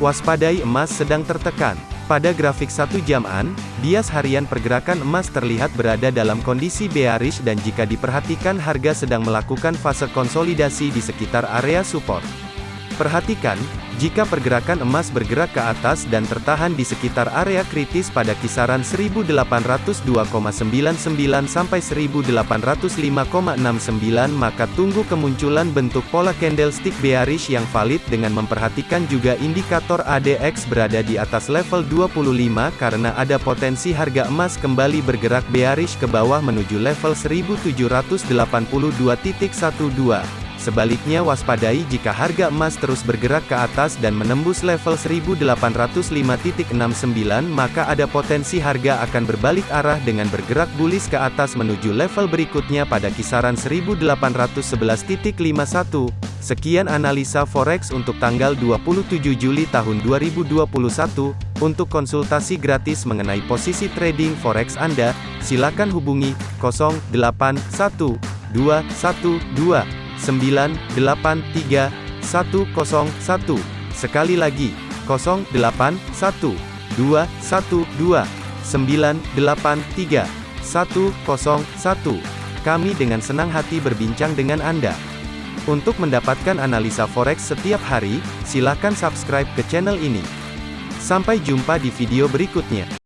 Waspadai emas sedang tertekan. Pada grafik satu jaman, bias harian pergerakan emas terlihat berada dalam kondisi bearish dan jika diperhatikan harga sedang melakukan fase konsolidasi di sekitar area support. Perhatikan, jika pergerakan emas bergerak ke atas dan tertahan di sekitar area kritis pada kisaran 1802,99 sampai 1805,69 maka tunggu kemunculan bentuk pola candlestick bearish yang valid dengan memperhatikan juga indikator ADX berada di atas level 25 karena ada potensi harga emas kembali bergerak bearish ke bawah menuju level 1782.12. Sebaliknya waspadai jika harga emas terus bergerak ke atas dan menembus level 1805.69 maka ada potensi harga akan berbalik arah dengan bergerak bullish ke atas menuju level berikutnya pada kisaran 1811.51. Sekian analisa forex untuk tanggal 27 Juli tahun 2021. Untuk konsultasi gratis mengenai posisi trading forex Anda, silakan hubungi 081212 983 101. Sekali lagi, 081 212 983 101. Kami dengan senang hati berbincang dengan Anda. Untuk mendapatkan analisa forex setiap hari, silakan subscribe ke channel ini. Sampai jumpa di video berikutnya.